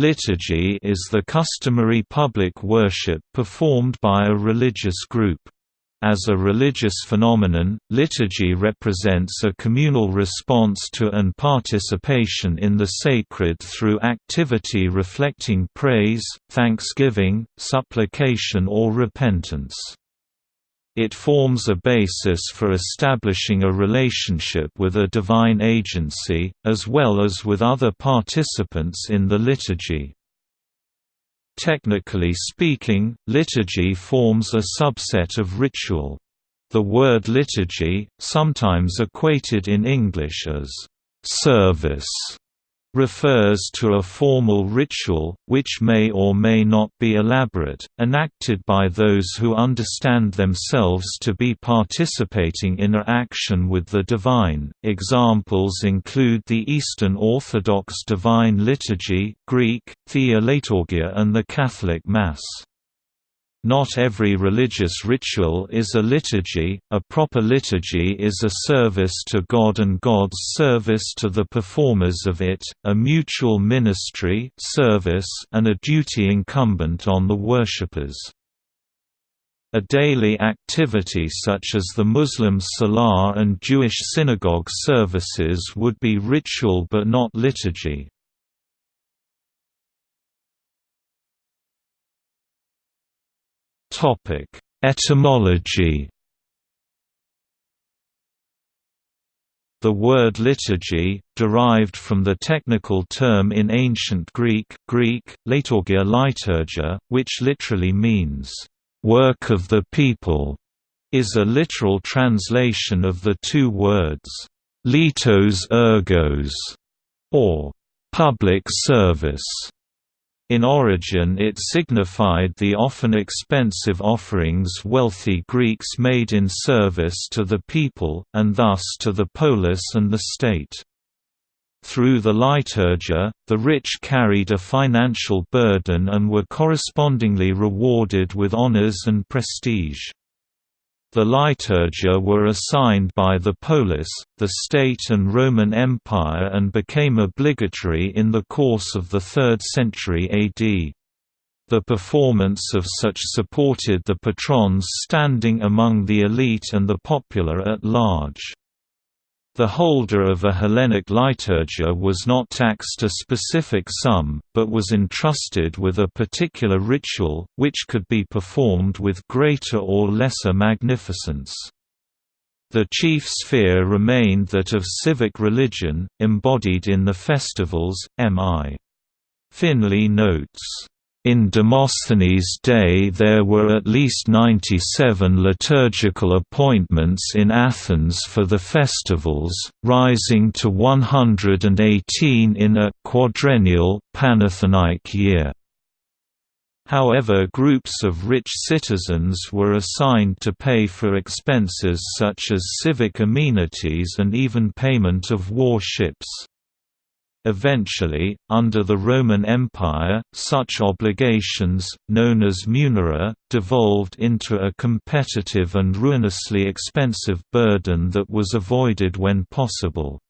Liturgy is the customary public worship performed by a religious group. As a religious phenomenon, liturgy represents a communal response to and participation in the sacred through activity reflecting praise, thanksgiving, supplication or repentance. It forms a basis for establishing a relationship with a divine agency, as well as with other participants in the liturgy. Technically speaking, liturgy forms a subset of ritual. The word liturgy, sometimes equated in English as service, refers to a formal ritual, which may or may not be elaborate, enacted by those who understand themselves to be participating in a action with the divine. Examples include the Eastern Orthodox Divine Liturgy Greek, Theoliturgia and the Catholic Mass. Not every religious ritual is a liturgy, a proper liturgy is a service to God and God's service to the performers of it, a mutual ministry service and a duty incumbent on the worshippers. A daily activity such as the Muslim salah and Jewish synagogue services would be ritual but not liturgy. Etymology. The word liturgy, derived from the technical term in ancient Greek, Greek liturgia liturgia, which literally means work of the people, is a literal translation of the two words litos ergos, or public service. In origin it signified the often expensive offerings wealthy Greeks made in service to the people, and thus to the polis and the state. Through the liturgia, the rich carried a financial burden and were correspondingly rewarded with honors and prestige. The liturgia were assigned by the polis, the state and Roman Empire and became obligatory in the course of the 3rd century AD. The performance of such supported the patrons standing among the elite and the popular at large. The holder of a Hellenic liturgia was not taxed a specific sum, but was entrusted with a particular ritual, which could be performed with greater or lesser magnificence. The chief sphere remained that of civic religion, embodied in the festivals, M. I. Finley notes in Demosthenes' day there were at least 97 liturgical appointments in Athens for the festivals, rising to 118 in a quadrennial Panathenaic year. However groups of rich citizens were assigned to pay for expenses such as civic amenities and even payment of war ships. Eventually, under the Roman Empire, such obligations, known as munera, devolved into a competitive and ruinously expensive burden that was avoided when possible.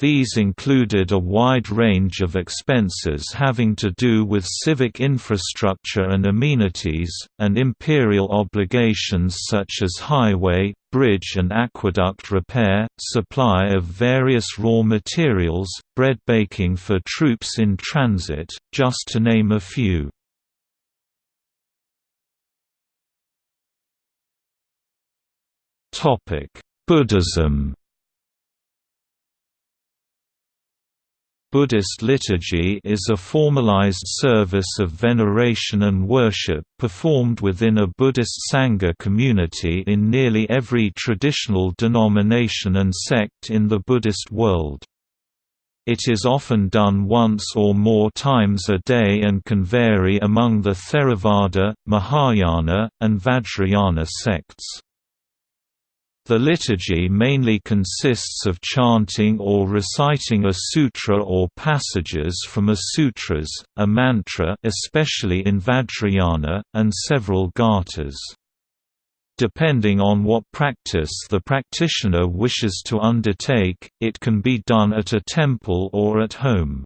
These included a wide range of expenses having to do with civic infrastructure and amenities, and imperial obligations such as highway, bridge and aqueduct repair, supply of various raw materials, bread baking for troops in transit, just to name a few. Buddhism Buddhist liturgy is a formalized service of veneration and worship performed within a Buddhist Sangha community in nearly every traditional denomination and sect in the Buddhist world. It is often done once or more times a day and can vary among the Theravada, Mahayana, and Vajrayana sects. The liturgy mainly consists of chanting or reciting a sutra or passages from a sutras, a mantra especially in Vajrayana, and several gathas. Depending on what practice the practitioner wishes to undertake, it can be done at a temple or at home.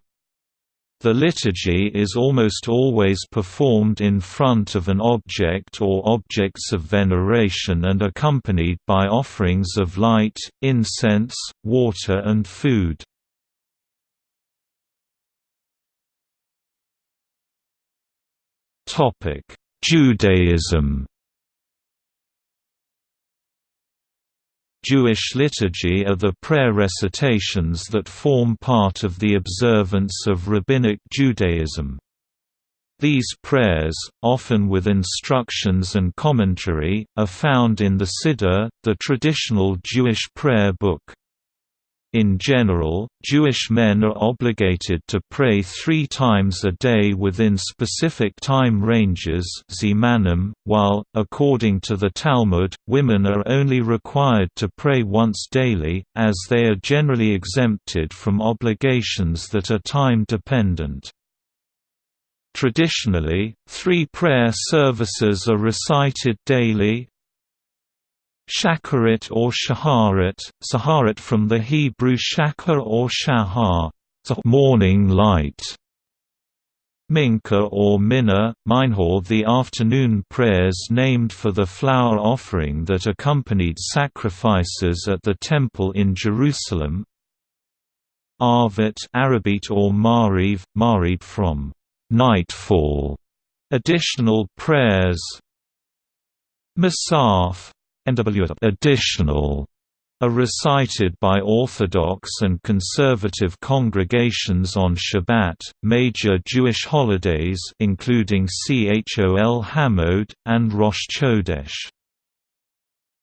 The liturgy is almost always performed in front of an object or objects of veneration and accompanied by offerings of light, incense, water and food. Judaism Jewish liturgy are the prayer recitations that form part of the observance of Rabbinic Judaism. These prayers, often with instructions and commentary, are found in the Siddur, the traditional Jewish prayer book. In general, Jewish men are obligated to pray three times a day within specific time ranges while, according to the Talmud, women are only required to pray once daily, as they are generally exempted from obligations that are time-dependent. Traditionally, three prayer services are recited daily, Shacharit or Shaharit, Saharit from the Hebrew Shachar or Shahar, morning light. Mincha or Minna, Minhor the afternoon prayers named for the flour offering that accompanied sacrifices at the temple in Jerusalem. Arvit Arabit or Mariv, Marib from nightfall. Additional prayers Musaf, additional are recited by Orthodox and conservative congregations on Shabbat, major Jewish holidays including Chol Hamoed, and Rosh Chodesh.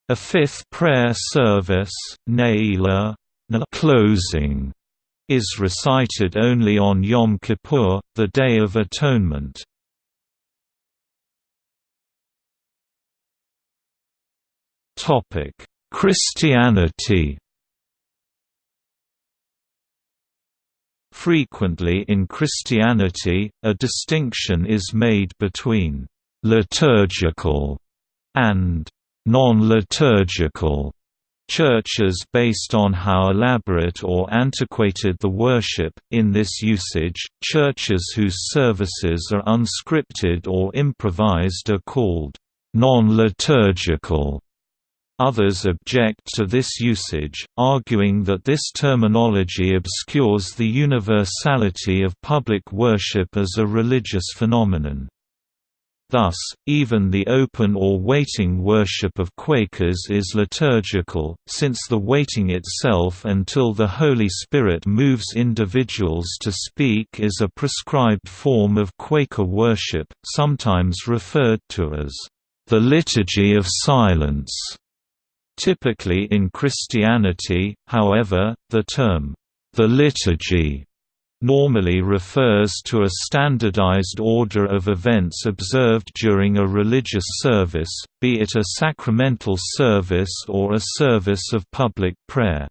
A fifth prayer service, Ne'ilah closing, is recited only on Yom Kippur, the Day of Atonement. Christianity. Frequently in Christianity, a distinction is made between liturgical and non-liturgical churches based on how elaborate or antiquated the worship. In this usage, churches whose services are unscripted or improvised are called non-liturgical. Others object to this usage, arguing that this terminology obscures the universality of public worship as a religious phenomenon. Thus, even the open or waiting worship of Quakers is liturgical, since the waiting itself until the Holy Spirit moves individuals to speak is a prescribed form of Quaker worship, sometimes referred to as the Liturgy of Silence. Typically in Christianity, however, the term, the liturgy, normally refers to a standardized order of events observed during a religious service, be it a sacramental service or a service of public prayer.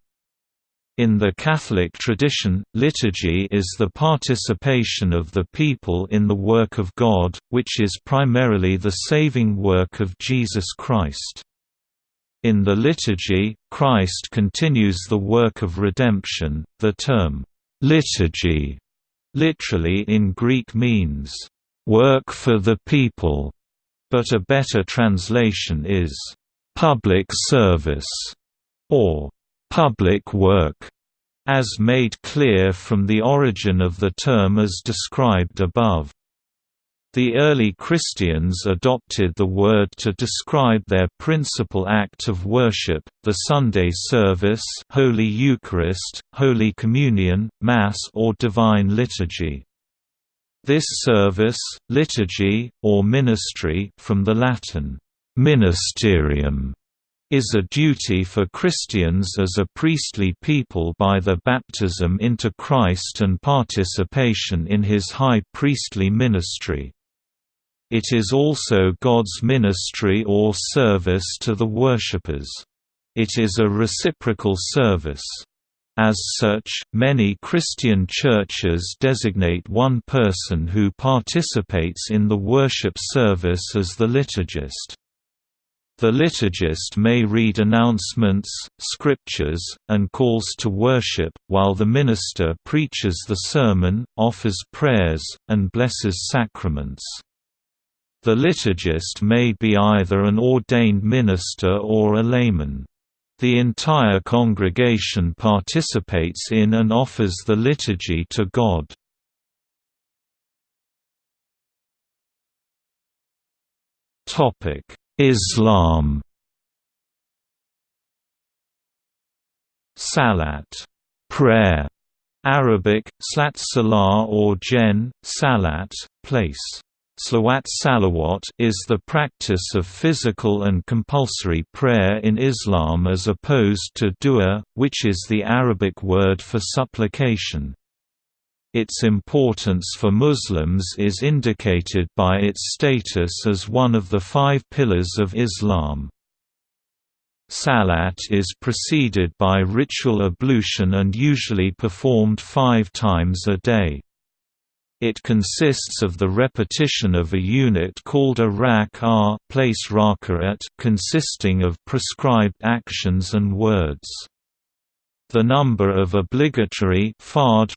In the Catholic tradition, liturgy is the participation of the people in the work of God, which is primarily the saving work of Jesus Christ. In the liturgy, Christ continues the work of redemption. The term, liturgy, literally in Greek means, work for the people, but a better translation is, public service, or public work, as made clear from the origin of the term as described above. The early Christians adopted the word to describe their principal act of worship, the Sunday service Holy Eucharist, Holy Communion, Mass or Divine Liturgy. This service, liturgy, or ministry from the Latin, ministerium, is a duty for Christians as a priestly people by their baptism into Christ and participation in his high priestly ministry. It is also God's ministry or service to the worshippers. It is a reciprocal service. As such, many Christian churches designate one person who participates in the worship service as the liturgist. The liturgist may read announcements, scriptures, and calls to worship, while the minister preaches the sermon, offers prayers, and blesses sacraments. The liturgist may be either an ordained minister or a layman. The entire congregation participates in and offers the liturgy to God. Islam Salat prayer, Arabic, slat salah or jen, salat, place. Slawat salawat is the practice of physical and compulsory prayer in Islam as opposed to dua, which is the Arabic word for supplication. Its importance for Muslims is indicated by its status as one of the five pillars of Islam. Salat is preceded by ritual ablution and usually performed five times a day. It consists of the repetition of a unit called a rak' place raka'at consisting of prescribed actions and words. The number of obligatory fard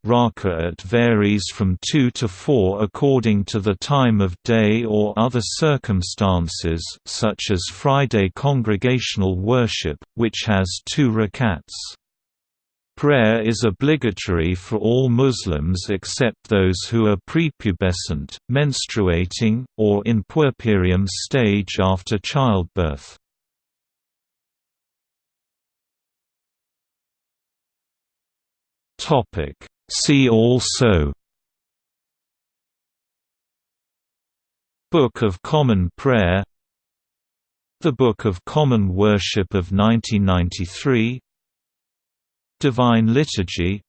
varies from 2 to 4 according to the time of day or other circumstances such as Friday congregational worship, which has two rakats. Prayer is obligatory for all Muslims except those who are prepubescent, menstruating, or in puerperium stage after childbirth. See also Book of Common Prayer The Book of Common Worship of 1993 Divine Liturgy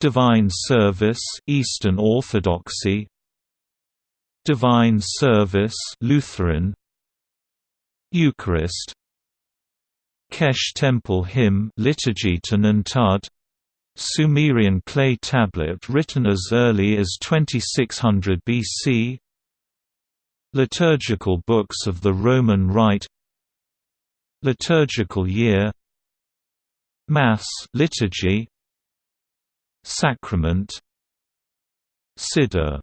Divine Service Eastern Orthodoxy Divine Service Lutheran Eucharist Kesh Temple Hymn Liturgy to Nantud Sumerian clay tablet written as early as 2600 BC Liturgical books of the Roman Rite Liturgical year Mass liturgy. Sacrament. Siddur